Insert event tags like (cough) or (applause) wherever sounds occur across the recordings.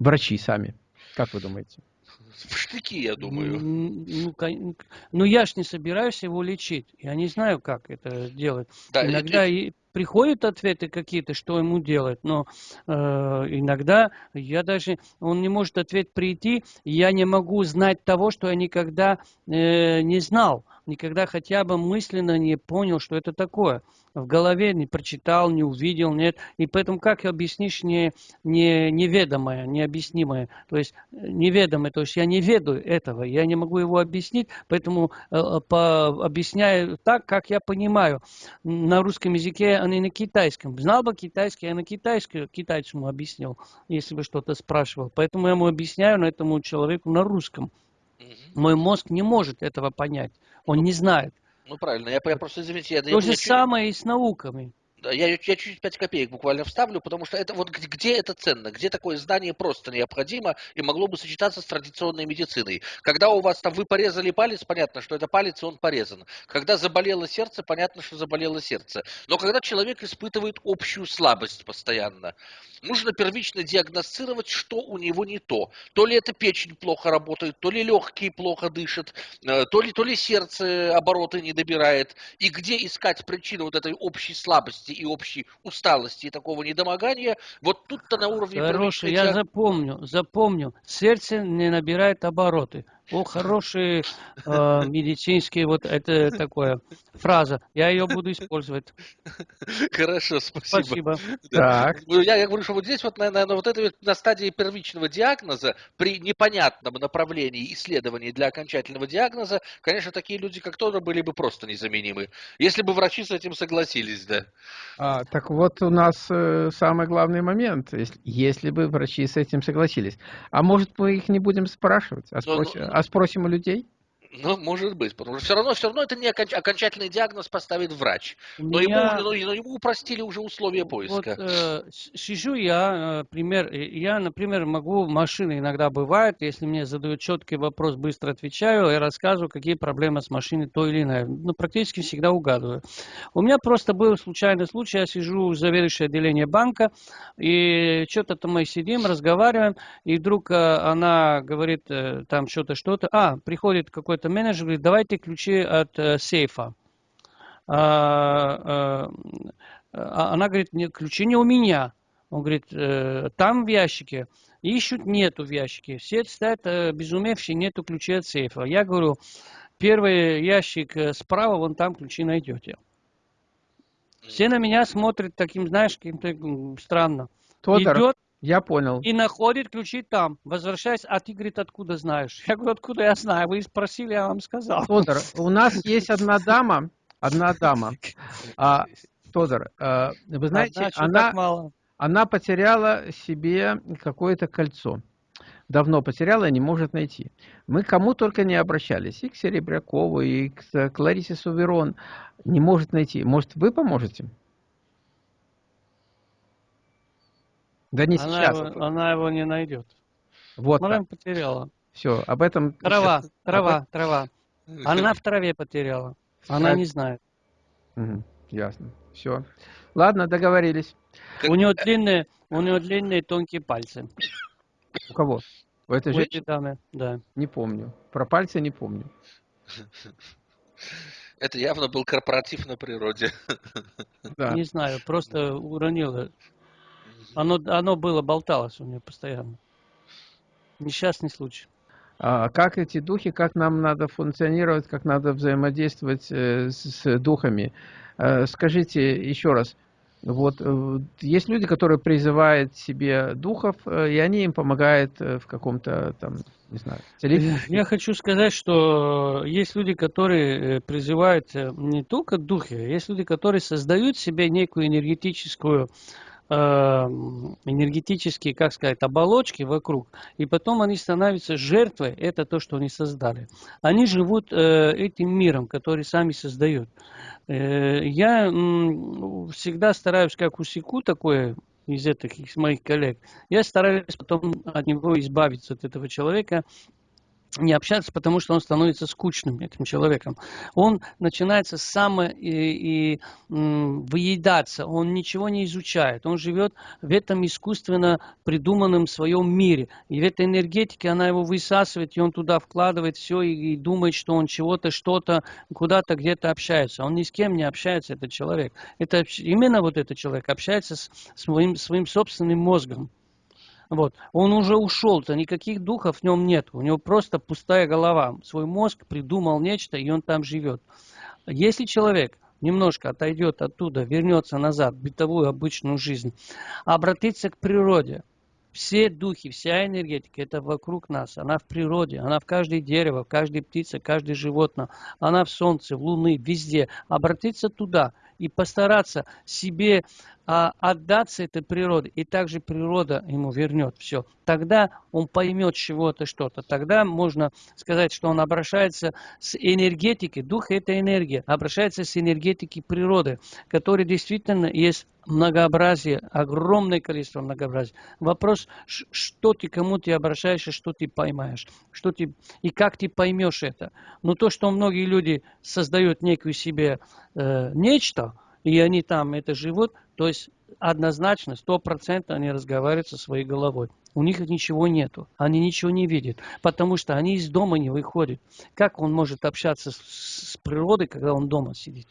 врачи сами? Как вы думаете? В штыки, я думаю. Ну, ну, я ж не собираюсь его лечить. Я не знаю, как это делать. Да, Иногда и приходят ответы какие-то, что ему делать, но э, иногда я даже, он не может ответ прийти, я не могу знать того, что я никогда э, не знал никогда хотя бы мысленно не понял, что это такое. В голове не прочитал, не увидел, нет. И поэтому как объяснишь не, не, неведомое, необъяснимое? То есть э, неведомое, то есть я не ведаю этого, я не могу его объяснить, поэтому э, э, по, объясняю так, как я понимаю. На русском языке, а не на китайском. Знал бы китайский, я на китайском китайцу объяснил, если бы что-то спрашивал. Поэтому я ему объясняю на этому человеку на русском. Мой мозг не может этого понять. Он ну, не знает. Ну правильно, я, я просто извините, я, То я, же я, самое и с науками. Я, я чуть-чуть 5 копеек буквально вставлю, потому что это вот где это ценно, где такое знание просто необходимо и могло бы сочетаться с традиционной медициной. Когда у вас там вы порезали палец, понятно, что это палец, и он порезан. Когда заболело сердце, понятно, что заболело сердце. Но когда человек испытывает общую слабость постоянно, нужно первично диагностировать, что у него не то. То ли это печень плохо работает, то ли легкие плохо дышат, э, то ли, то ли сердце обороты не добирает. И где искать причину вот этой общей слабости и общей усталости и такого недомогания, вот тут-то на уровне... Хороший, я запомню, запомню. Сердце не набирает обороты. О, (laughs) хорошие э, (laughs) медицинские, вот это такое фраза. Я ее буду использовать. (laughs) Хорошо, спасибо. Спасибо. Так. Ну, я, я говорю, что вот здесь вот, на, на, вот это на стадии первичного диагноза, при непонятном направлении исследований для окончательного диагноза, конечно, такие люди, как Тодор, были бы просто незаменимы. Если бы врачи с этим согласились, да. А, так вот у нас э, самый главный момент, если, если бы врачи с этим согласились. А может мы их не будем спрашивать, а, спросим, а спросим у людей? Ну, может быть, потому что все равно, все равно это не оконч... окончательный диагноз поставит врач. Но, меня... ему, но, но ему упростили уже условия поиска. Вот, э, сижу я, э, пример, я, например, могу, машины иногда бывает, если мне задают четкий вопрос, быстро отвечаю и рассказываю, какие проблемы с машиной то или иное. Ну, практически всегда угадываю. У меня просто был случайный случай, я сижу в заведующее отделение банка, и что-то там мы сидим, разговариваем, и вдруг э, она говорит э, там что-то, что-то, а, приходит какой-то какой-то менеджер говорит, давайте ключи от э, сейфа. А, а, она говорит, нет, ключи не у меня. Он говорит, э, там в ящике. Ищут, нету в ящике. Все стоят э, безумевшие, нету ключей от сейфа. Я говорю, первый ящик э, справа, вон там ключи найдете. Все на меня смотрят таким, знаешь, каким-то странно. Тодор, Идет, я понял. И находит ключи там. Возвращаясь, а ты, говорит, откуда знаешь? (laughs) Я говорю, откуда я знаю? Вы спросили, я вам сказал. Тодор, у нас (laughs) есть одна дама, одна дама. А, Тодор, а, вы знаете, Одна, она, она потеряла себе какое-то кольцо. Давно потеряла и не может найти. Мы кому только не обращались. И к Серебрякову, и к Кларисе Суверон. Не может найти. Может, вы поможете? Да не она сейчас. Его, она его не найдет. Вот. Она потеряла. Все, об этом... Трава, сейчас... трава, об... трава. Она в траве потеряла. Она не знает. Угу, ясно. Все. Ладно, договорились. У него длинные, у него длинные тонкие пальцы. У кого? У этой женщины? У этой дамы, да. Не помню. Про пальцы не помню. (laughs) Это явно был корпоратив на природе. Да. Не знаю, просто уронила оно, оно было, болталось у меня постоянно. Несчастный случай. А как эти духи, как нам надо функционировать, как надо взаимодействовать э, с духами? Э, скажите еще раз, вот э, есть люди, которые призывают себе духов, и они им помогают в каком-то там, не знаю, телефоне. Я хочу сказать, что есть люди, которые призывают не только духи, есть люди, которые создают себе некую энергетическую энергетические, как сказать, оболочки вокруг, и потом они становятся жертвой, это то, что они создали. Они живут э, этим миром, который сами создают. Э, я всегда стараюсь, как усеку такое из этих из моих коллег, я стараюсь потом от него избавиться, от этого человека, не общаться, потому что он становится скучным этим человеком. Он начинается само и, и выедаться, он ничего не изучает, он живет в этом искусственно придуманном своем мире. И в этой энергетике она его высасывает, и он туда вкладывает все и, и думает, что он чего-то, что-то, куда-то, где-то общается. Он ни с кем не общается, этот человек. Это именно вот этот человек общается с своим, своим собственным мозгом. Вот. Он уже ушел-то, никаких духов в нем нет. У него просто пустая голова. Свой мозг придумал нечто, и он там живет. Если человек немножко отойдет оттуда, вернется назад в бытовую обычную жизнь, обратиться к природе, все духи, вся энергетика, это вокруг нас. Она в природе, она в каждой дерево, в каждой птице, в каждой животное. Она в солнце, в луны, везде. Обратиться туда и постараться себе а, отдаться этой природе, и также природа ему вернет все. Тогда он поймет чего-то, что-то. Тогда можно сказать, что он обращается с энергетикой, дух – это энергия, обращается с энергетикой природы, которая действительно есть многообразие, огромное количество многообразия. Вопрос, что ты, кому ты обращаешься, что ты поймаешь, что ты, и как ты поймешь это. Но то, что многие люди создают некую себе э, нечто, и они там это живут, то есть однозначно, сто процентов они разговаривают со своей головой. У них ничего нету, они ничего не видят, потому что они из дома не выходят. Как он может общаться с, с природой, когда он дома сидит?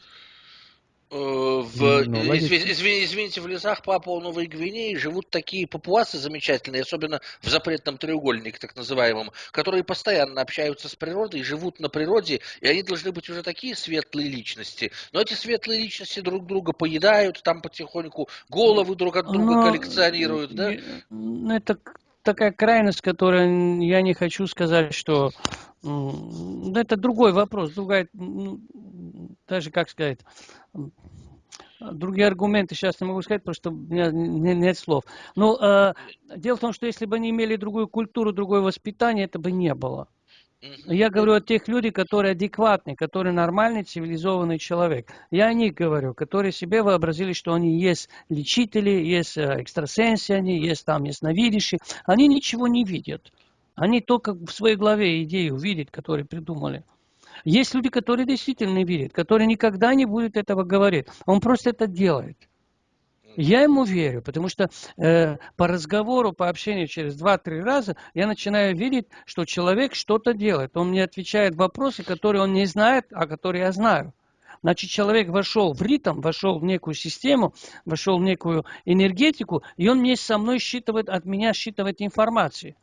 Э, в, ну, извините, извините, в лесах Папуа Новой Гвинеи живут такие папуасы замечательные, особенно в запретном треугольнике, так называемом, которые постоянно общаются с природой, живут на природе, и они должны быть уже такие светлые личности. Но эти светлые личности друг друга поедают, там потихоньку головы друг от друга Но, коллекционируют, да? Это такая крайность, которая я не хочу сказать, что это другой вопрос, другая, даже как сказать, другие аргументы сейчас не могу сказать, потому что у меня нет слов. Но э, дело в том, что если бы они имели другую культуру, другое воспитание, это бы не было. Я говорю о тех людях, которые адекватны, которые нормальный, цивилизованный человек. Я о них говорю, которые себе вообразили, что они есть лечители, есть э, экстрасенсы, они есть там ясновидящие. Они ничего не видят. Они только в своей голове идею видят, которые придумали. Есть люди, которые действительно верят, которые никогда не будут этого говорить. Он просто это делает. Я ему верю, потому что э, по разговору, по общению через 2-3 раза я начинаю видеть, что человек что-то делает. Он мне отвечает вопросы, которые он не знает, а которые я знаю. Значит, человек вошел в ритм, вошел в некую систему, вошел в некую энергетику, и он вместе со мной считывает, от меня считывает информацию.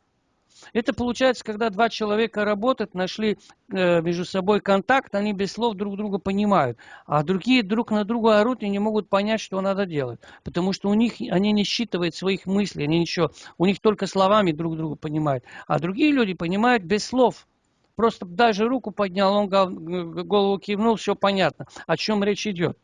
Это получается, когда два человека работают, нашли э, между собой контакт, они без слов друг друга понимают, а другие друг на друга орут и не могут понять, что надо делать, потому что у них они не считывают своих мыслей, они ничего, у них только словами друг друга понимают, а другие люди понимают без слов. Просто даже руку поднял, он голову кивнул, все понятно, о чем речь идет.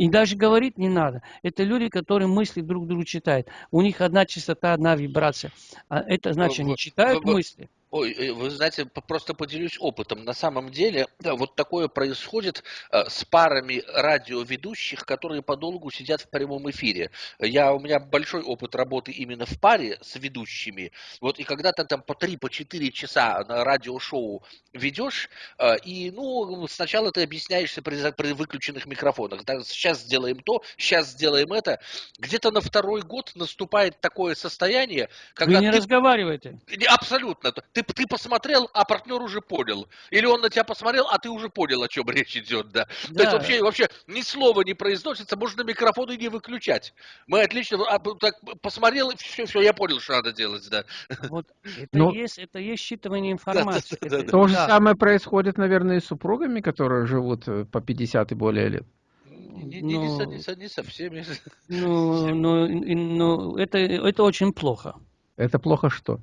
И даже говорить не надо. Это люди, которые мысли друг другу читают. У них одна частота, одна вибрация. А это значит, они читают мысли. Ой, э, вы знаете, просто поделюсь опытом. На самом деле, да, вот такое происходит э, с парами радиоведущих, которые подолгу сидят в прямом эфире. Я, у меня большой опыт работы именно в паре с ведущими. Вот и когда ты там по 3-4 по часа на радиошоу ведешь, э, и, ну, сначала ты объясняешься при, при выключенных микрофонах. Да, сейчас сделаем то, сейчас сделаем это. Где-то на второй год наступает такое состояние, когда... Вы не ты... разговариваете. Абсолютно. Ты ты, ты посмотрел, а партнер уже понял. Или он на тебя посмотрел, а ты уже понял, о чем речь идет, да. да. То есть вообще, вообще ни слова не произносится, можно микрофон и не выключать. Мы отлично а, так, посмотрел, все, все, я понял, что надо делать, да. Вот это, Но... есть, это есть считывание информации. Да, да, да, да, То же самое происходит, наверное, и с супругами, которые живут э, по 50 и более лет. Не, не, но, не, не, не со всеми. Ну, ну, ну это, это очень плохо. Это плохо что?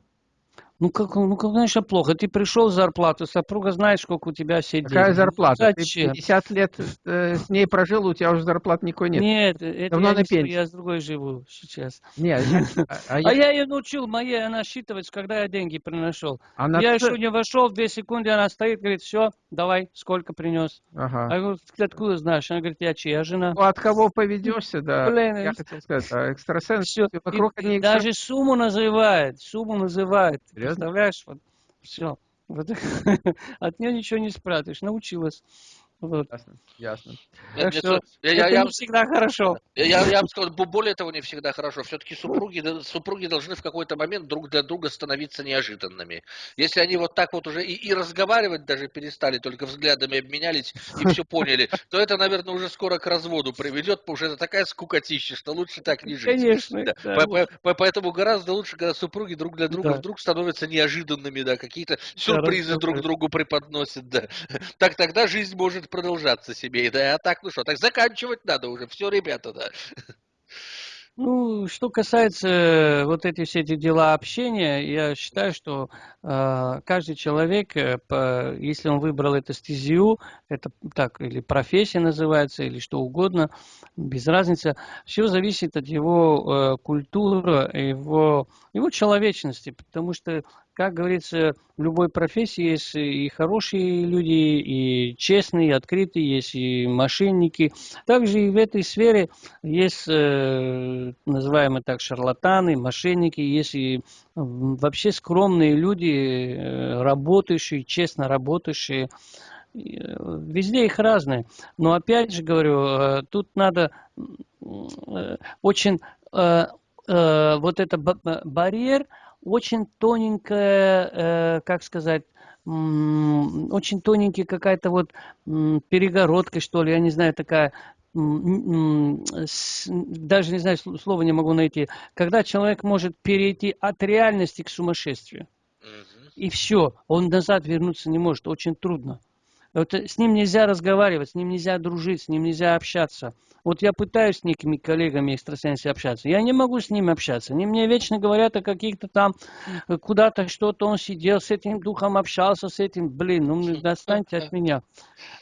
Ну, как, ну, конечно, плохо. Ты пришел зарплату, супруга знает, сколько у тебя сидит. Какая зарплата? Зачем? Ты 50 лет э, с ней прожил, у тебя уже зарплат никакой нет. Нет, это Давно я, на не, я с другой живу сейчас. Нет, а, а, я... а (laughs) я ее научил моей, она считывать, когда я деньги приношу. Она я еще не вошел, две секунды она стоит, говорит, все, давай, сколько принес. Ага. А я говорю, ты откуда знаешь? Она говорит, я чья жена? Ну, от кого поведешься, да. Блин, я хотел сказать, а экстрасенс все. вокруг и, они... Даже сумму называет, сумму называет. Представляешь? Вот, все. Вот. (laughs) От нее ничего не спрятаешь, научилась. Вот. Ясно, ясно. Так что я, это я, не всегда хорошо. Я, я, я бы сказал, более того, не всегда хорошо. Все-таки супруги, супруги должны в какой-то момент друг для друга становиться неожиданными. Если они вот так вот уже и, и разговаривать даже перестали, только взглядами обменялись и все поняли, то это, наверное, уже скоро к разводу приведет, потому что это такая скукотища, что лучше так не жить. Конечно. Да. Да. По, по, поэтому гораздо лучше, когда супруги друг для друга да. вдруг становятся неожиданными, да, какие-то сюрпризы да, друг другу преподносят, да. Так тогда жизнь может продолжаться себе. Да, а так, ну что, так заканчивать надо уже. Все, ребята, да. Ну, что касается э, вот эти все эти дела общения, я считаю, что э, каждый человек, э, по, если он выбрал эту стезию, это так или профессия называется, или что угодно, без разницы, все зависит от его э, культуры, его, его человечности, потому что как говорится, в любой профессии есть и хорошие люди, и честные, и открытые, есть и мошенники. Также и в этой сфере есть, э, называемые так, шарлатаны, мошенники, есть и вообще скромные люди, э, работающие, честно работающие. Э, везде их разные. Но опять же говорю, тут надо очень вот это барьер, очень тоненькая, э, как сказать, очень тоненький какая-то вот перегородка, что ли, я не знаю, такая, даже не знаю, слова не могу найти, когда человек может перейти от реальности к сумасшествию. И все, он назад вернуться не может, очень трудно. Вот с ним нельзя разговаривать, с ним нельзя дружить, с ним нельзя общаться. Вот я пытаюсь с некими коллегами экстрасенсами общаться. Я не могу с ними общаться. Они мне вечно говорят о каких-то там, э, куда-то что-то он сидел, с этим духом общался, с этим, блин, ну достаньте от меня.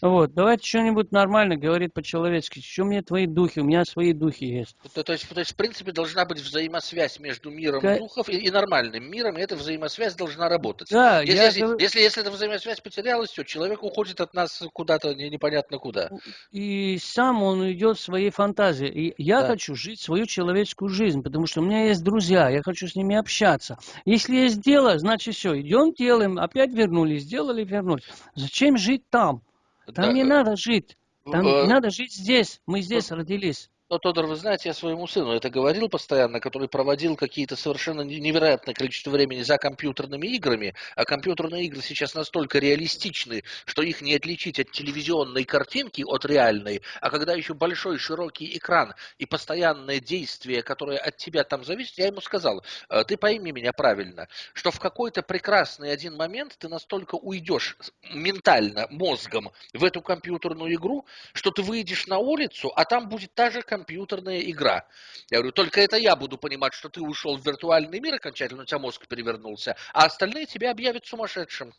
Вот, давайте что-нибудь нормально говорить по-человечески. Что мне твои духи? У меня свои духи есть. То, то, есть, то есть, в принципе, должна быть взаимосвязь между миром К... духов и, и нормальным миром, и эта взаимосвязь должна работать. Да, если, я... если, если, если эта взаимосвязь потерялась, все, человек уходит от нас куда-то непонятно куда. И сам он идет в своей фантазии. И я да. хочу жить свою человеческую жизнь, потому что у меня есть друзья, я хочу с ними общаться. Если есть дело, значит все, идем, делаем, опять вернулись, сделали, вернулись. Зачем жить там? Там да. не надо жить. Там э... надо жить здесь. Мы здесь родились. Но, Тодор, вы знаете, я своему сыну это говорил постоянно, который проводил какие-то совершенно невероятное количество времени за компьютерными играми, а компьютерные игры сейчас настолько реалистичны, что их не отличить от телевизионной картинки от реальной, а когда еще большой широкий экран и постоянное действие, которое от тебя там зависит, я ему сказал, «Э, ты пойми меня правильно, что в какой-то прекрасный один момент ты настолько уйдешь ментально, мозгом в эту компьютерную игру, что ты выйдешь на улицу, а там будет та же компьютерная игра. Я говорю, только это я буду понимать, что ты ушел в виртуальный мир окончательно, у тебя мозг перевернулся, а остальные тебя объявят сумасшедшим.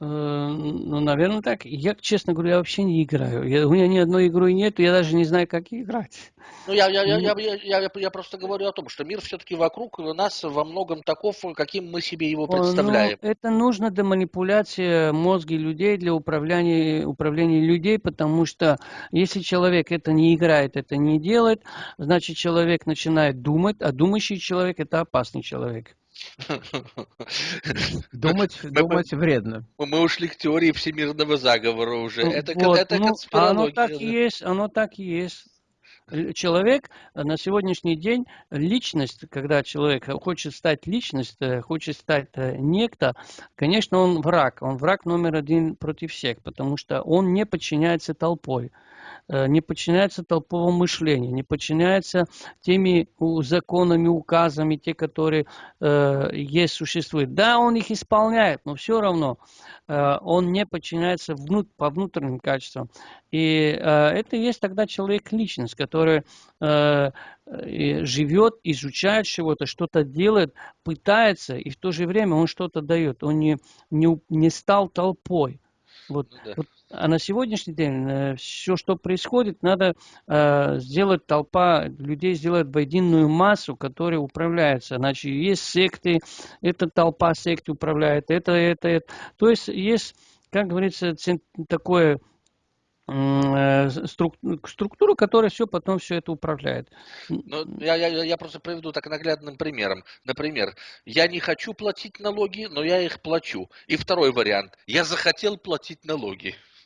Э, ну, наверное, так. Я, честно говоря, вообще не играю. Я, у меня ни одной игры нет, я даже не знаю, как играть. Ну, я, я, я, я, я, я, я просто говорю о том, что мир все-таки вокруг нас во многом таков, каким мы себе его представляем. Ну, это нужно для манипуляции мозги людей, для управления, управления людей, потому что если человек это не играет, это не делает, значит, человек начинает думать, а думающий человек – это опасный человек. (laughs) Думать, думать вредно. Мы ушли к теории всемирного заговора уже. Ну, это, вот, это ну, конспирология. Оно так и есть, оно так и есть. Человек на сегодняшний день, личность, когда человек хочет стать личностью, хочет стать э, некто, конечно, он враг. Он враг номер один против всех, потому что он не подчиняется толпой. Э, не подчиняется толповому мышлению, не подчиняется теми законами, указами, те, которые э, есть, существуют. Да, он их исполняет, но все равно э, он не подчиняется внут, по внутренним качествам. И это и есть тогда человек-личность, который живет, изучает чего-то, что-то делает, пытается, и в то же время он что-то дает. Он не, не, не стал толпой. Вот, ну да. вот а на сегодняшний день э, все, что происходит, надо э, сделать толпа людей, сделать в единую массу, которая управляется. Значит, есть секты, эта толпа секты управляет, это, это, это. То есть есть, как говорится, такое Э, структуру, которая все потом все это управляет. Ну, я, я, я просто приведу так наглядным примером. Например, я не хочу платить налоги, но я их плачу. И второй вариант. Я захотел платить налоги.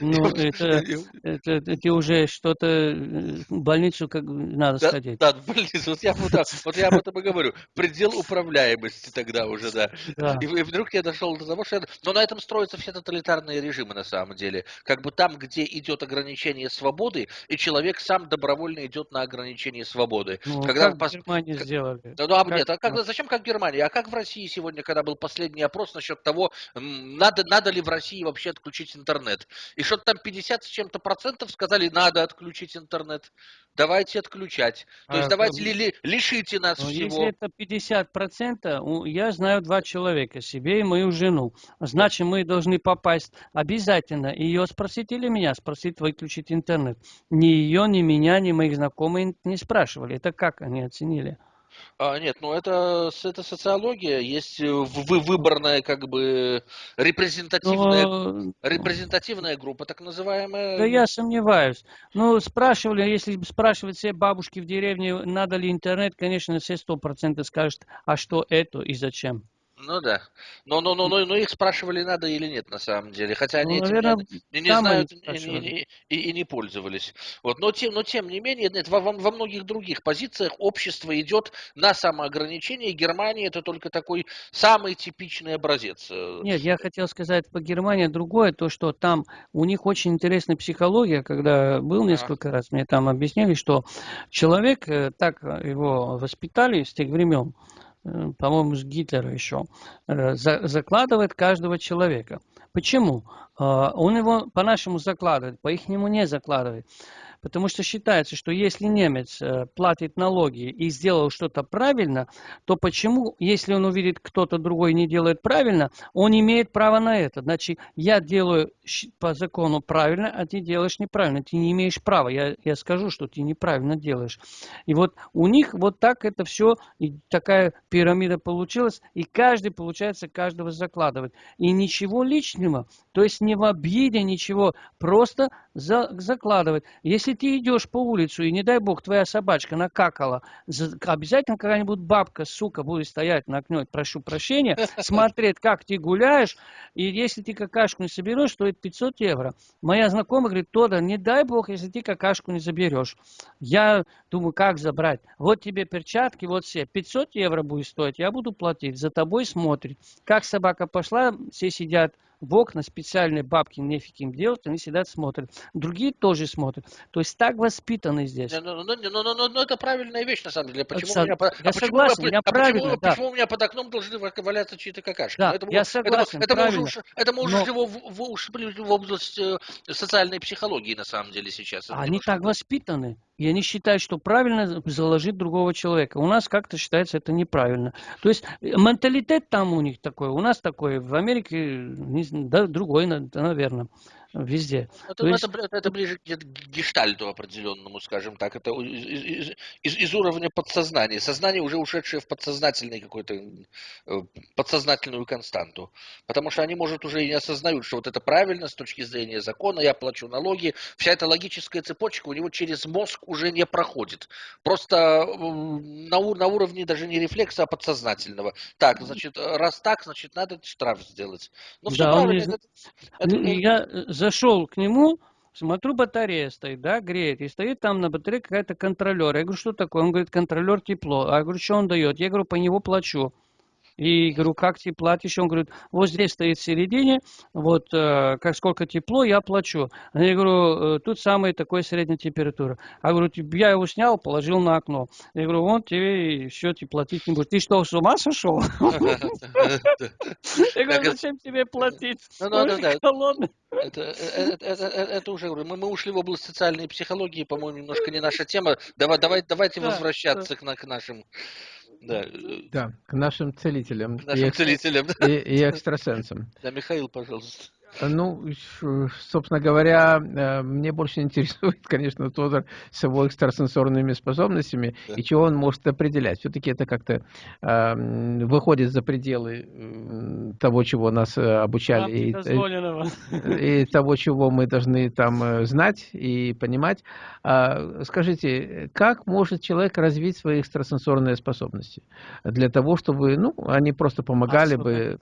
Ну, это, это, это уже что-то, э, больницу как надо да, сходить. Да, больницу. Вот я, вот, вот я об этом и говорю. Предел управляемости тогда уже, да. да. И, и вдруг я дошел до того, что... Я... Но на этом строятся все тоталитарные режимы на самом деле. Как бы там, где идет ограничение свободы, и человек сам добровольно идет на ограничение свободы. Ну, когда как пос... в Германии как... сделали? Ну, а как... нет, а как, зачем как в Германии? А как в России сегодня, когда был последний опрос насчет того, надо, надо ли в России вообще отключить интернет? И что-то там 50 с чем-то процентов сказали, надо отключить интернет. Давайте отключать. То а, есть давайте ли, ли, лишите нас ну, всего. Если это 50 процентов, я знаю два человека, себе и мою жену. Значит, мы должны попасть обязательно. Ее спросить или меня спросить выключить интернет. Ни ее, ни меня, ни моих знакомых не спрашивали. Это как они оценили? А, нет, ну это, это социология, есть э, вы, выборная как бы репрезентативная, Но... репрезентативная группа, так называемая. Да я сомневаюсь. Ну, спрашивали, если спрашивать все бабушки в деревне, надо ли интернет, конечно, все сто процентов скажут, а что это и зачем. Ну да. Но, но, но, но, но их спрашивали, надо или нет, на самом деле. Хотя они ну, этим наверное, не, не знают и, и, и, и не пользовались. Вот. Но, тем, но тем не менее, нет, во, во многих других позициях общество идет на самоограничение. Германия это только такой самый типичный образец. Нет, я хотел сказать по Германии другое, то, что там у них очень интересная психология, когда был несколько а. раз, мне там объяснили, что человек, э, так его воспитали с тех времен, Э, по-моему, с Гитлера еще, э, закладывает каждого человека. Почему? Э, он его по-нашему закладывает, по-ихнему не закладывает. Потому что считается, что если немец э, платит налоги и сделал что-то правильно, то почему, если он увидит, кто-то другой не делает правильно, он имеет право на это. Значит, я делаю по закону правильно, а ты делаешь неправильно. Ты не имеешь права. Я, я скажу, что ты неправильно делаешь. И вот у них вот так это все, и такая пирамида получилась, и каждый, получается, каждого закладывает. И ничего личного, то есть не в обиде, ничего, просто за, закладывать. Если ты идешь по улицу, и не дай бог, твоя собачка накакала, обязательно какая-нибудь бабка, сука, будет стоять на окне, прошу прощения, (laughs) смотреть, как ты гуляешь, и если ты какашку не соберешь, стоит 500 евро. Моя знакомая говорит, Тода, не дай бог, если ты какашку не заберешь. Я думаю, как забрать? Вот тебе перчатки, вот все, 500 евро будет стоить, я буду платить, за тобой смотрит. Как собака пошла, все сидят, в окна специальные бабки нефиг им делать, они сидят смотрят. Другие тоже смотрят. То есть так воспитаны здесь. Ну, ну, ну, ну, ну это правильная вещь на самом деле. Почему Со... у меня, я а согласен, почему, я а правильно, почему, да. почему у меня под окном должны валяться чьи-то какашки? Да, это, я согласен, это, это, уже, это мы уже но... в, в, в область э, социальной психологии на самом деле сейчас. Они немножко... так воспитаны. И они считают, что правильно заложить другого человека. У нас как-то считается это неправильно. То есть э, менталитет там у них такой, у нас такой, в Америке не, да, другой, наверное везде. Это, есть... это, это ближе к гештальту определенному, скажем так. Это из, из, из уровня подсознания. Сознание уже ушедшее в подсознательный какой-то э, подсознательную константу. Потому что они, может, уже и не осознают, что вот это правильно с точки зрения закона, я плачу налоги. Вся эта логическая цепочка у него через мозг уже не проходит. Просто на, на уровне даже не рефлекса, а подсознательного. Так, значит, раз так, значит, надо штраф сделать. Ну, все да, правильно. Не... Это, это, я зашел к нему, смотрю, батарея стоит, да, греет, и стоит там на батарее какая-то контролер. Я говорю, что такое? Он говорит, контролер тепло. А я говорю, что он дает? Я говорю, по него плачу. И говорю, как ты платишь? Он говорит, вот здесь стоит в середине, вот э, как сколько тепло, я плачу. Я говорю, э, тут самая такая средняя температура. Я говорю, я его снял, положил на окно. Я говорю, вон тебе все, ты платить не будешь. Ты что, с ума сошел? (laughs) Я говорю, зачем тебе платить? Ну, холодный. Это, это, это, это уже мы, мы ушли в область социальной психологии, по-моему, немножко не наша тема. Давай, давай, давайте возвращаться к, к нашим да. Э, да, к нашим целителям. К нашим (laughs) и, целителям. И, и экстрасенсам. Да, Михаил, пожалуйста. Ну, собственно говоря, э, мне больше (laughs) интересует, конечно, Тодор с его экстрасенсорными способностями да. и чего он может определять. Все-таки это как-то э, выходит за пределы того, чего нас э, обучали, и, и того, чего мы должны там э, знать и понимать. А, скажите, как может человек развить свои экстрасенсорные способности для того, чтобы, ну, они просто помогали бы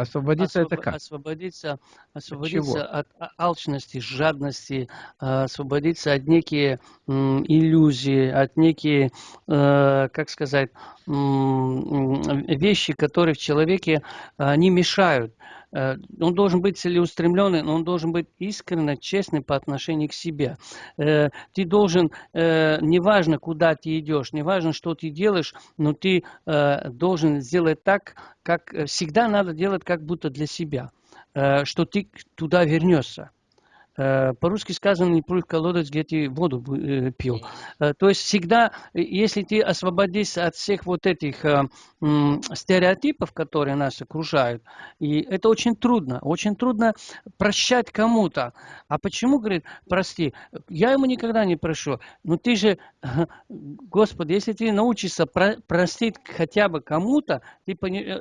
Освободиться Освоб... это как? Освободиться, освободиться от, от алчности, жадности, а, освободиться от некие иллюзии, от некие, э, как сказать, вещи, которые в человеке, они мешают. Э, он должен быть целеустремленный, но он должен быть искренне честный по отношению к себе. Э, ты должен, э, неважно, куда ты идешь, неважно, что ты делаешь, но ты должен сделать так, как всегда надо делать, как будто для себя, что ты туда вернешься. Э, по-русски сказано, не плюй в колодец, где ты воду э, пил. Э, то есть всегда, если ты освободишься от всех вот этих стереотипов, которые нас окружают, и это очень трудно, очень трудно прощать кому-то. А почему, говорит, прости, я ему никогда не прошу, но ты же, (laughs) Господи, если ты научишься простить хотя бы кому-то, ты,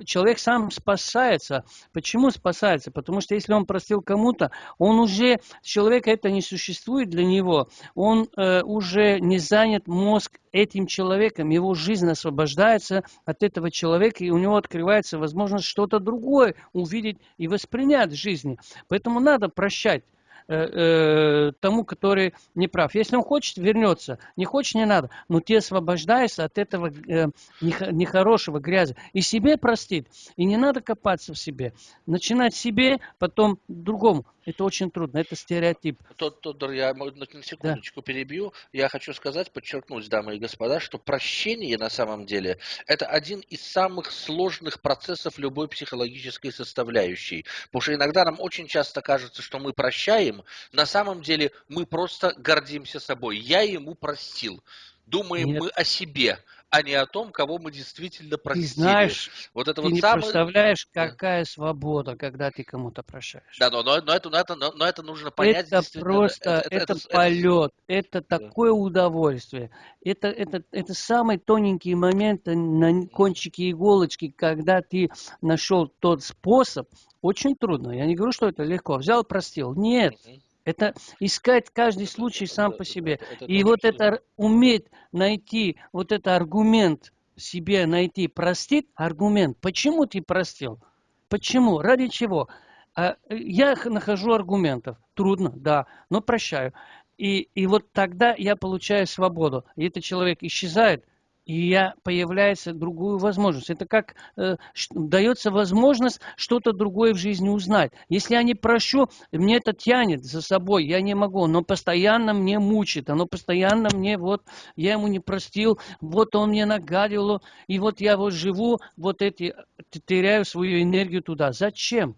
человек сам спасается. Почему спасается? Потому что если он простил кому-то, он уже человека это не существует для него, он э, уже не занят мозг этим человеком, его жизнь освобождается от этого человека, и у него открывается возможность что-то другое увидеть и воспринять в жизни. Поэтому надо прощать. Э, э, тому, который не прав. Если он хочет, вернется. Не хочет, не надо. Но ты освобождаешься от этого э, нехорошего грязи. И себе простит. И не надо копаться в себе. Начинать себе, потом другому. Это очень трудно, это стереотип. Тодор, я на секундочку да. перебью. Я хочу сказать, подчеркнуть, дамы и господа, что прощение на самом деле это один из самых сложных процессов любой психологической составляющей. Потому что иногда нам очень часто кажется, что мы прощаем, на самом деле мы просто гордимся собой. Я ему простил. Думаем Нет. мы о себе, а не о том, кого мы действительно простили. Ты знаешь, вот это ты вот не самое... представляешь, какая свобода, когда ты кому-то прощаешь. Да, но, но, но, это, но, это, но, это нужно понять. Это просто, это, это, это полет, это, это такое удовольствие. Это, это, это самый тоненький момент на кончике иголочки, когда ты нашел тот способ, очень трудно. Я не говорю, что это легко. Взял, простил. Нет. Uh-huh. Это искать каждый случай сам по себе. И вот это уметь найти, вот это аргумент себе найти, простит аргумент. Почему ты простил? Почему? Ради чего? А, я нахожу аргументов. Трудно, да, но прощаю. И, и вот тогда я получаю свободу. И этот человек исчезает, и я, появляется другую возможность. Это как э, дается возможность что-то другое в жизни узнать. Если я не прощу, мне это тянет за собой, я не могу, но постоянно мне мучит, оно постоянно мне, вот, я ему не простил, вот он мне нагадил, и вот я вот живу, вот эти, теряю свою энергию туда. Зачем?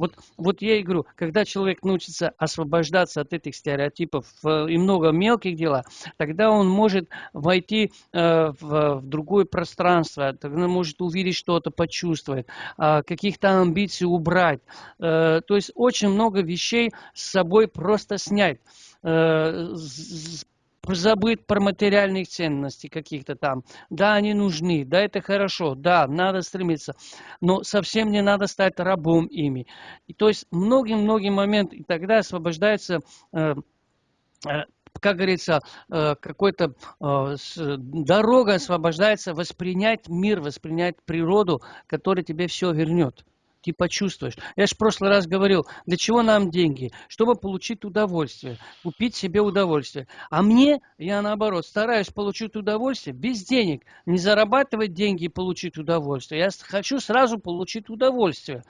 Вот, вот я и говорю, когда человек научится освобождаться от этих стереотипов и много мелких дел, тогда он может войти э, в, в другое пространство, тогда может увидеть что-то, почувствовать, э, каких-то амбиций убрать. Э, то есть очень много вещей с собой просто снять. Забыть про материальных ценностей каких-то там. Да, они нужны, да, это хорошо, да, надо стремиться, но совсем не надо стать рабом ими. И, то есть многие-многие моменты, и тогда освобождается э, э, как говорится, э, какой-то э, дорога освобождается воспринять мир, воспринять природу, которая тебе все вернет ты почувствуешь. Я же в прошлый раз говорил, для чего нам деньги? Чтобы получить удовольствие, купить себе удовольствие. А мне, я наоборот, стараюсь получить удовольствие без денег. Не зарабатывать деньги и получить удовольствие. Я хочу сразу получить удовольствие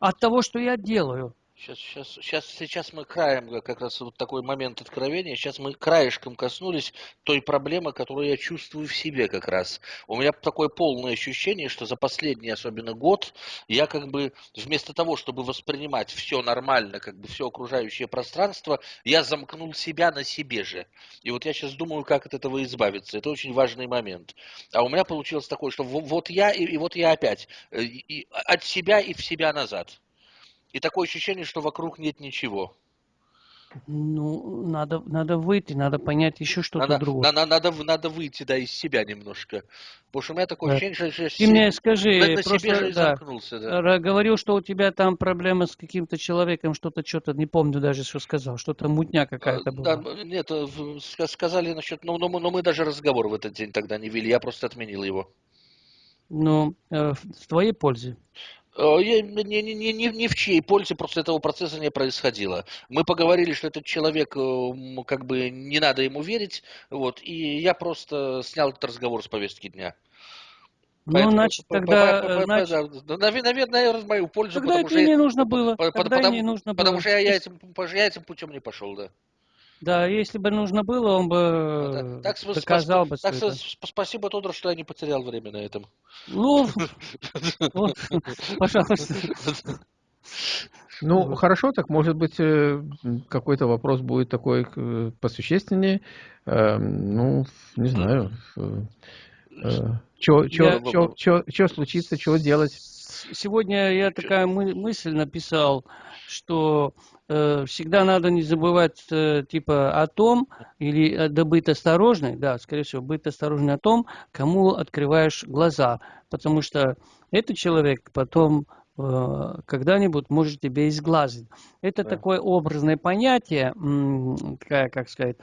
от того, что я делаю. Сейчас, сейчас, сейчас, сейчас мы краем, как раз вот такой момент откровения, сейчас мы краешком коснулись той проблемы, которую я чувствую в себе как раз. У меня такое полное ощущение, что за последний, особенно год, я как бы вместо того, чтобы воспринимать все нормально, как бы все окружающее пространство, я замкнул себя на себе же. И вот я сейчас думаю, как от этого избавиться. Это очень важный момент. А у меня получилось такое, что вот я и, и вот я опять. Э, и, и от себя и в себя назад. И такое ощущение, что вокруг нет ничего. Ну, надо, надо выйти, надо понять еще что-то надо, другое. Надо, надо, надо выйти, да, из себя немножко. Потому что у меня такое да. ощущение, что Ты мне скажи, на, на просто, себе же да, замкнулся, да. Говорил, что у тебя там проблема с каким-то человеком, что-то, что-то, не помню даже, что сказал, что-то мутня какая-то а, была. Да, нет, э, сказали насчет, но, но, но мы даже разговор в этот день тогда не вели, я просто отменил его. Ну, э, в твоей пользе. Э, я, не, не, не, не в чьей пользе просто этого процесса не происходило. Мы поговорили, что этот человек, э, как бы не надо ему верить, вот, и я просто снял этот разговор с повестки дня. Ну, Поэтому, значит, тогда... Значит... Наверное, в мою пользу. Тогда это и не нужно было. Тогда потому, не нужно потому было. что я, я, этим, я этим путем не пошел, да. Да, если бы нужно было, он бы ну, да. так, доказал бы. Так, спасибо, Тодор, что я не потерял время на этом. Ну, (laughs) пожалуйста. Ну, хорошо, так может быть э, какой-то вопрос будет такой э, посущественнее. Ну, не знаю. Что случится, что делать? Сегодня я такая мысль написал, что э, всегда надо не забывать э, типа о том, или э, да быть осторожной, да, скорее всего, быть осторожной о том, кому открываешь глаза, потому что этот человек потом когда-нибудь может тебя изглазить. Это да. такое образное понятие, как сказать,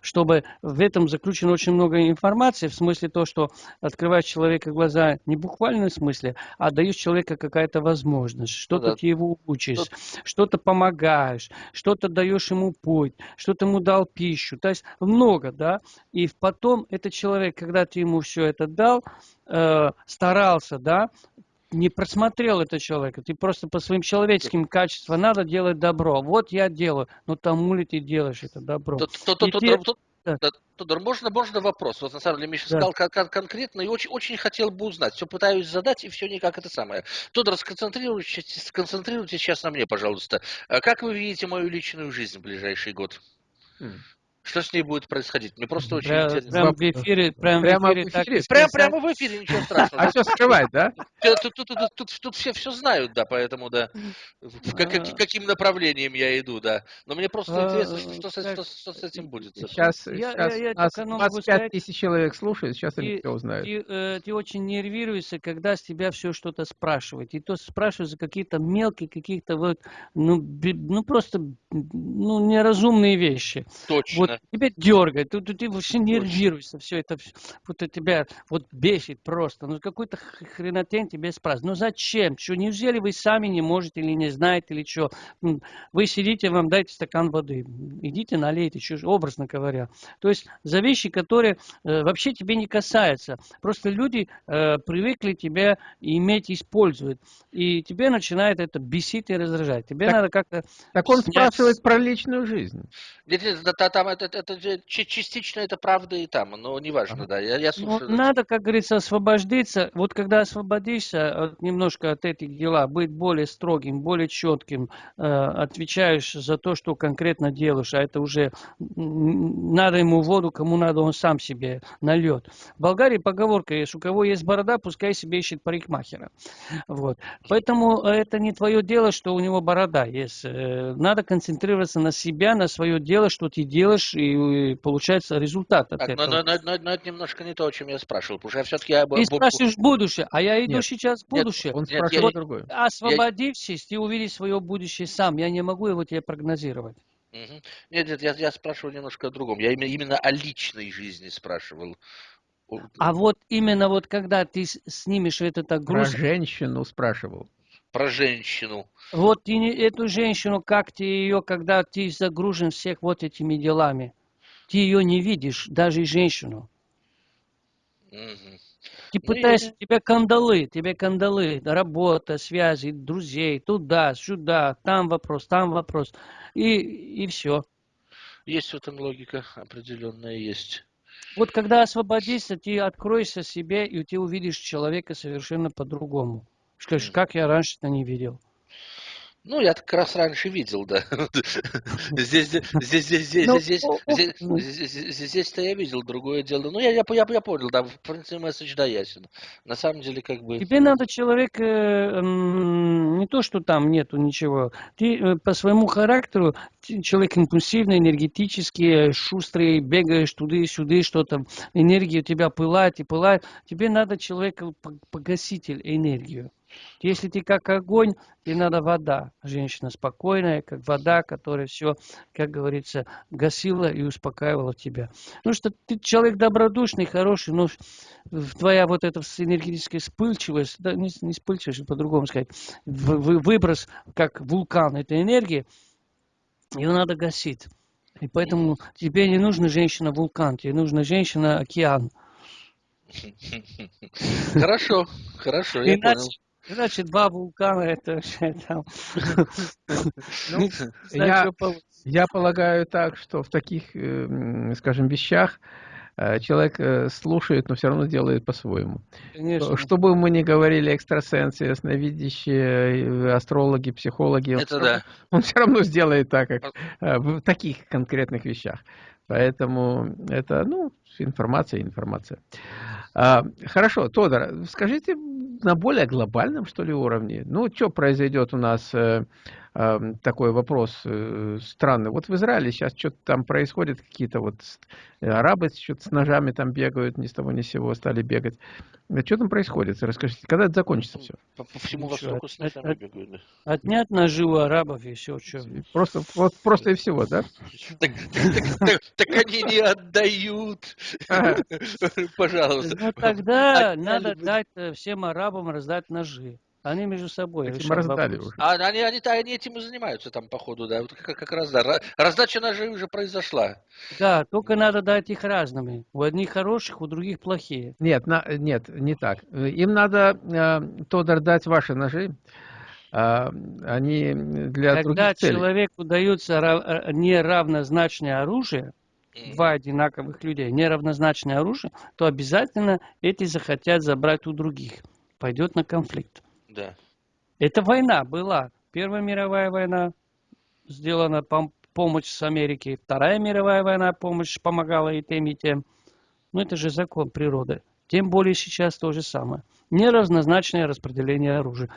чтобы в этом заключено очень много информации, в смысле то, что открываешь человека глаза не в буквальном смысле, а даешь человеку какая-то возможность, что-то ну да. ты его учишь, что-то помогаешь, что-то даешь ему путь, что-то ему дал пищу, то есть много, да, и потом этот человек, когда ты ему все это дал, э, старался, да, не просмотрел это человека, ты просто по своим человеческим качествам надо делать добро. Вот я делаю, но тому ли ты делаешь это добро? Тодор, можно, можно вопрос? Вот на самом деле Миша да. сказал кон- конкретно и очень, очень хотел бы узнать. Все пытаюсь задать, и все никак это самое. Тодор, сконцентрируйтесь, сконцентрируйтесь сейчас на мне, пожалуйста. А как вы видите мою личную жизнь в ближайший год? Что с ней будет происходить? Мне просто очень прям, интересно. Прямо в эфире, прямо, прямо в эфире, так, прямо, прямо в эфире, ничего страшного. А все скрывать, да? (laughs) Тут, тут, тут, тут, тут все, все знают, да, поэтому, да, в, как, как, каким направлением я иду, да. Но мне просто а, интересно, что, что, с, что, что с этим будет. Сейчас, я, сейчас я, я нас 25 тысяч человек слушают, сейчас они все узнают. Ты, э, ты очень нервируешься, когда с тебя все что-то спрашивают. И то спрашивают за какие-то мелкие, какие-то вот, ну, ну просто, ну, неразумные вещи. Точно. Вот тебя дергает, ты, ты, ты вообще нервируешься, все это, вот тебя вот бесит просто, ну какой-то хренотень тебе спрашивают, ну зачем, что, неужели вы сами не можете или не знаете, или что, вы сидите, вам дайте стакан воды, идите налейте, что, образно говоря, то есть за вещи, которые э, вообще тебе не касаются, просто люди э, привыкли тебя иметь, используют, и тебе начинает это бесить и раздражать, тебе так, надо как-то... Так он снять... спрашивает про личную жизнь. Там это, это частично это правда и там, но неважно, да. Я, я слушаю. Ну, надо, как говорится, освободиться. Вот когда освободишься от, немножко от этих дела, быть более строгим, более четким, э, отвечаешь за то, что конкретно делаешь, а это уже надо ему воду, кому надо, он сам себе нальет. В Болгарии поговорка есть, у кого есть борода, пускай себе ищет парикмахера. Вот. Поэтому это не твое дело, что у него борода есть. Э, надо концентрироваться на себя, на свое дело, что ты делаешь, и и получается результат от так, этого. Но, но, но, но это немножко не то, о чем я спрашивал, потому что я все-таки... Я... Ты спрашиваешь будущее, а я иду нет, сейчас в будущее. Нет, он спрашивает нет, другое. Освободившись, я... ты увидишь свое будущее сам, я не могу его тебе прогнозировать. Угу. Нет, нет, я, я спрашивал немножко о другом. Я именно, именно о личной жизни спрашивал. А вот именно вот когда ты снимешь этот груз... Про женщину спрашивал. Про женщину. Вот и эту женщину, как ты ее, когда ты загружен всех вот этими делами ты ее не видишь, даже и женщину. Угу. Ты ну, пытаешься, тебе кандалы, тебе кандалы, работа, связи, друзей, туда, сюда, там вопрос, там вопрос, и, и все. Есть в этом логика определенная, есть. Вот когда освободишься, ты откроешься себе, и ты увидишь человека совершенно по-другому. Скажешь, как я раньше-то не видел. Ну, я как раз раньше видел, да. (laughs) Здесь, здесь, здесь, здесь, здесь, здесь, здесь-то я видел другое дело. Ну, я, я, я, я понял, да, в принципе, месседж да ясен. На самом деле, как бы... Тебе надо человек, э, не то, что там нету ничего, ты э, по своему характеру, человек импульсивный, энергетический, шустрый, бегаешь туда и сюда, что-то, энергия у тебя пылает и пылает. Тебе надо человека, погаситель энергию. Если ты как огонь, тебе надо вода. Женщина спокойная, как вода, которая все, как говорится, гасила и успокаивала тебя. Ну что ты человек добродушный, хороший, но твоя вот эта энергетическая вспыльчивость, да, не, не вспыльчивость, по-другому сказать, выброс, как вулкан этой энергии, ее надо гасить. И поэтому тебе не нужна женщина-вулкан, тебе нужна женщина-океан. (laughs) Хорошо, хорошо, я понял. Значит, два вулкана это там. Ну, я, полагаю так, что в таких, э, скажем, вещах э, человек э, слушает, но все равно делает по-своему. Что бы мы ни говорили, экстрасенсы, ясновидящие, астрологи, психологи, он, все, да. (laughs) он все равно сделает так, как в таких конкретных вещах. Поэтому это, ну, информация, информация. А, хорошо, Тодор, скажите на более глобальном, что ли, уровне. Ну, что произойдет у нас, э, такой вопрос э, странный. Вот в Израиле сейчас что-то там происходит, какие-то вот арабы что-то с ножами там бегают, ни с того ни с сего стали бегать. Что там происходит? Расскажите, когда это закончится все? По, по всему Востоку с ножами от, бегают. Да. Отнять ножи у арабов и все, что. Просто, вот, просто и всего, да? (laughs) Так, так они не отдают. (laughs) Пожалуйста. Ну тогда надо дать всем арабам раздать ножи. Они между собой Этим раздали уже. А, они, они, они этим и занимаются там, походу, да. Вот как, как раз, да. Раздача ножей уже произошла. Да, только надо дать их разными. У одних хороших, у других плохие. Нет, на, нет, не так. Им надо, э, Тодор, дать ваши ножи. А, они для Когда других целей. человеку дается э, неравнозначное оружие, два одинаковых людей, неравнозначное оружие, то обязательно эти захотят забрать у других. Пойдет на конфликт. Да. Это война была. Первая мировая война сделана пом помощь с Америки. Вторая мировая война помощь помогала и тем, и тем. Но это же закон природы. Тем более сейчас то же самое. Неравнозначное распределение оружия.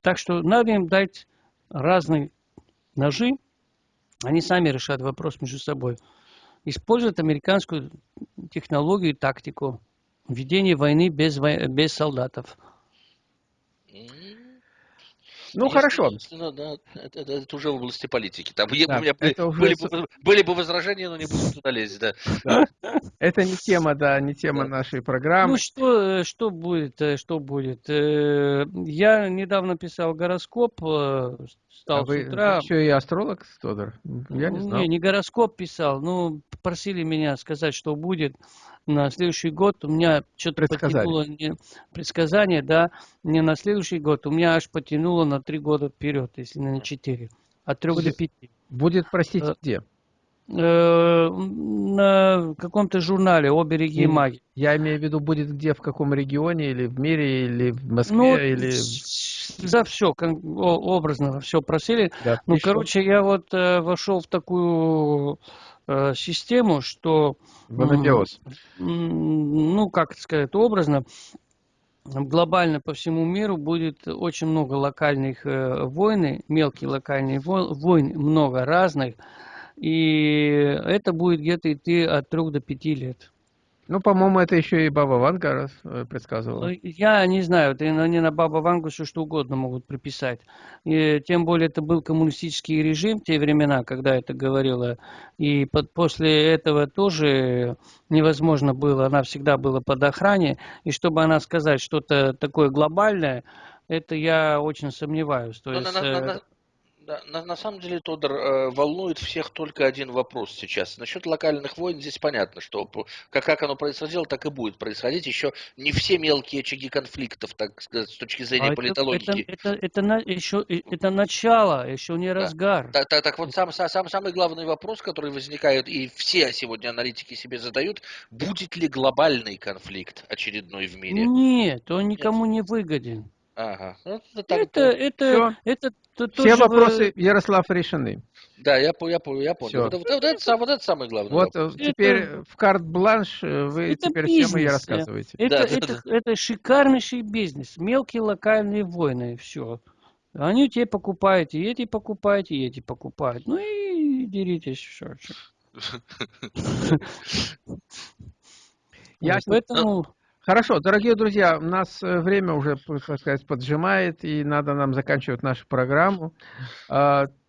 Так что надо им дать разные ножи. Они сами решат вопрос между собой. Используют американскую технологию и тактику. Ведение войны без, без солдатов. Ну, если, хорошо. Если, ну, да, это, это, это уже в области политики. Там да, у меня были, уже... были, бы, были бы возражения, но не будем туда лезть, да. да. Это не тема, да, не тема да. нашей программы. Ну, что, э, что будет, э, что будет? Э, я недавно писал гороскоп, стал а вы, с утра. Вы еще и астролог, Тодор? Я не знал. Не, не гороскоп писал, ну, просили меня сказать, что будет на следующий год у меня что-то потянуло не, предсказание, да, не на следующий год, у меня аж потянуло на три года вперед, если не на четыре, от трех до пяти. Будет, простите, э, где? Э, на каком-то журнале «О береги маги». Я имею в виду, будет где, в каком регионе, или в мире, или в Москве, ну, или... За все, образно все просили. Да, ну, короче, я вот э, вошел в такую Э, систему, что... Монодиоз. Ну, как сказать, образно, глобально по всему миру будет очень много локальных э, войн, мелкие локальные войны, много разных, и это будет где-то идти от трех до пяти лет. Ну, по-моему, это еще и Баба Ванга э, предсказывала. Ну, я не знаю, они на Баба Вангу все что угодно могут приписать. И, тем более это был коммунистический режим в те времена, когда это говорила. И под, после этого тоже невозможно было, она всегда была под охране. И чтобы она сказать что-то такое глобальное, это я очень сомневаюсь. То есть, на, на, на, да, на, на самом деле, Тодор, э, волнует всех только один вопрос сейчас. Насчет локальных войн здесь понятно, что как, как оно происходило, так и будет происходить. Еще не все мелкие очаги конфликтов, так сказать, с точки зрения а политологии. Это, это, это, это, еще, это начало, еще не разгар. Да, так, так вот сам, сам, самый главный вопрос, который возникает, и все сегодня аналитики себе задают, будет ли глобальный конфликт очередной в мире? Нет, он никому Нет. не выгоден. Ага. Ну, это, так, это, это, это, это, Все вопросы, Ярослав, решены. Да, я, я, я понял. Вот, вот, вот, это, вот это самое главное. Вот вопрос. Э, теперь это, в карт-бланш э, вы это теперь бизнес, всем и рассказываете. Это, да, это, да, да. это шикарнейший бизнес. Мелкие локальные войны, все. Они тебе покупают, и эти покупают, и эти покупают. Ну и деритесь, все. Ясно. (laughs) Поэтому... Хорошо, дорогие друзья, у нас э, время уже, так сказать, поджимает, и надо нам заканчивать нашу программу.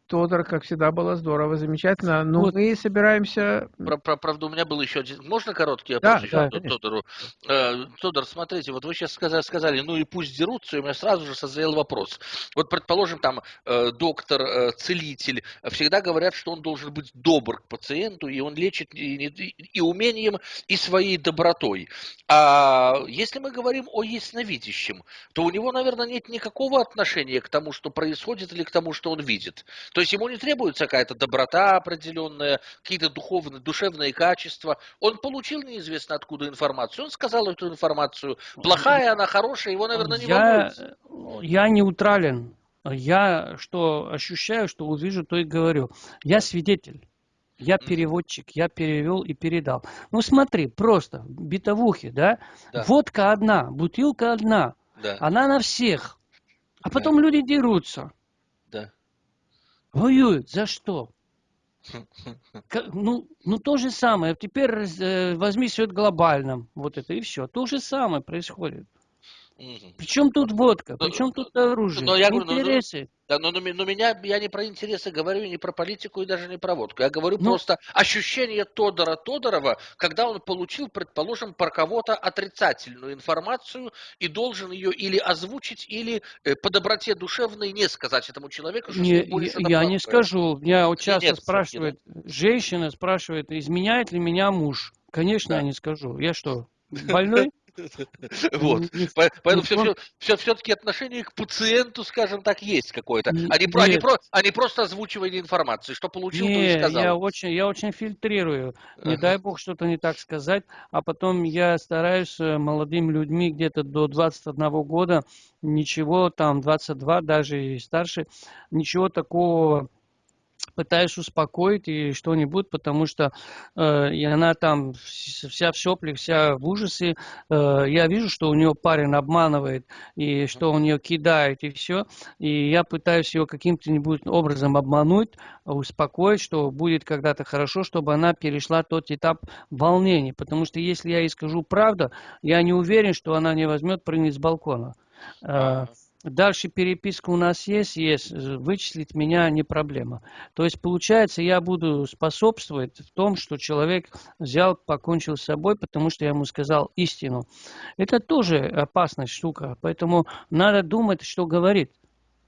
Тодор, как всегда, было здорово, замечательно. Но вот. мы собираемся... Про, про, правда, у меня был еще один... Можно короткий вопрос да, еще да, Тодору? Э, Тодор, смотрите, вот вы сейчас сказали, сказали, ну и пусть дерутся, и у меня сразу же созрел вопрос. Вот, предположим, там э, доктор, э, целитель, всегда говорят, что он должен быть добр к пациенту, и он лечит и, и, и умением, и своей добротой. А если мы говорим о ясновидящем, то у него, наверное, нет никакого отношения к тому, что происходит, или к тому, что он видит. То есть ему не требуется какая-то доброта определенная, какие-то духовные, душевные качества. Он получил неизвестно откуда информацию, он сказал эту информацию. Плохая она, хорошая, его, наверное, не я, волнует. Я неутрален. Я что ощущаю, что увижу, то и говорю. Я свидетель. Я переводчик, я перевел и передал. Ну смотри, просто битовухи, да? да. Водка одна, бутылка одна, да. она на всех. А потом да. люди дерутся. Воюют за что? (laughs) Ну, ну то же самое. Теперь э, возьми все глобальном. Вот это и все. То же самое происходит. Угу. Причем тут водка, причем тут оружие, но я говорю, интересы. Да, но, но, но меня, я не про интересы говорю, не про политику и даже не про водку. Я говорю ну, просто ощущение Тодора Тодорова, когда он получил, предположим, про кого-то отрицательную информацию и должен ее или озвучить, или э, по доброте душевной не сказать этому человеку, что не, Я, я не скажу. Меня вот часто нет, спрашивают, нет. женщина спрашивает, изменяет ли меня муж. Конечно, да. я не скажу. Я что, (laughs) больной? (laughs) Вот. Поэтому все, все, все-таки отношение к пациенту, скажем так, есть какое-то. Про, они просто озвучивали информацию, что получил, то и сказал. Я очень, я очень фильтрирую. Не дай бог что-то не так сказать. А потом я стараюсь э, молодым людьми где-то до 21 года ничего, там 22 даже и старше, ничего такого пытаюсь успокоить и что-нибудь, потому что э, и она там вся в соплях, вся в ужасе. Э, я вижу, что у нее парень обманывает, и что он ее кидает, и все. И я пытаюсь ее каким-то образом обмануть, успокоить, что будет когда-то хорошо, чтобы она перешла тот этап волнений. Потому что если я ей скажу правду, я не уверен, что она не возьмет прыгнуть с балкона. Э, Дальше переписка у нас есть, есть. Вычислить меня не проблема. То есть, получается, я буду способствовать в том, что человек взял, покончил с собой, потому что я ему сказал истину. Это тоже опасная штука. Поэтому надо думать, что говорит.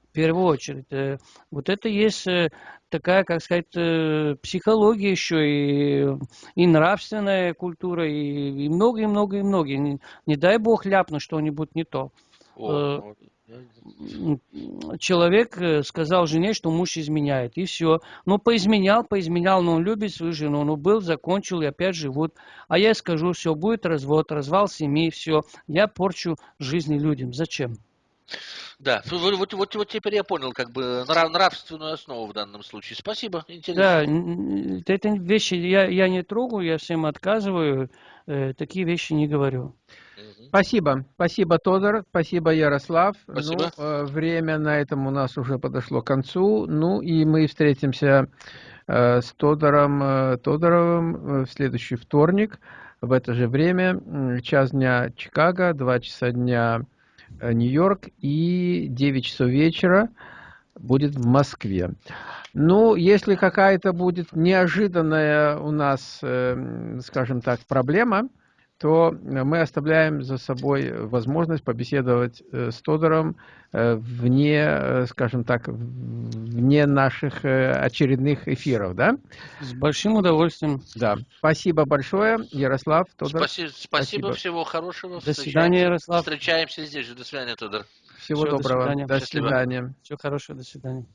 В первую очередь. Э, вот это есть э, такая, как сказать, э, психология еще и, и нравственная культура, и многие-многие-многие. Не, не дай бог ляпну что-нибудь не то. О, человек э, сказал жене, что муж изменяет, и все. Ну, поизменял, поизменял, но он любит свою жену, ну, был, закончил, и опять живут. А я скажу, все, будет развод, развал семьи, все. Я порчу жизни людям. Зачем? Да, вот, вот, вот, вот теперь я понял, как бы нрав, нравственную основу в данном случае. Спасибо, интересно. Да, это вещи я, я не трогаю, я всем отказываю, э, такие вещи не говорю. Спасибо. Спасибо, Тодор. Спасибо, Ярослав. Спасибо. Ну, э, время на этом у нас уже подошло к концу. Ну и мы встретимся э, с Тодором э, Тодоровым в следующий вторник в это же время. Час дня Чикаго, два часа дня Нью-Йорк и 9 часов вечера будет в Москве. Ну, если какая-то будет неожиданная у нас, скажем так, проблема, то мы оставляем за собой возможность побеседовать э, с Тодором э, вне, э, скажем так, вне наших очередных эфиров, да? С большим удовольствием. Да. Спасибо большое, Ярослав, Тодор. Спасибо, спасибо, всего хорошего. До свидания, Ярослав. Встречаемся здесь. До свидания, Тодор. Всего Все, доброго. До свидания. До свидания. Всего хорошего, до свидания.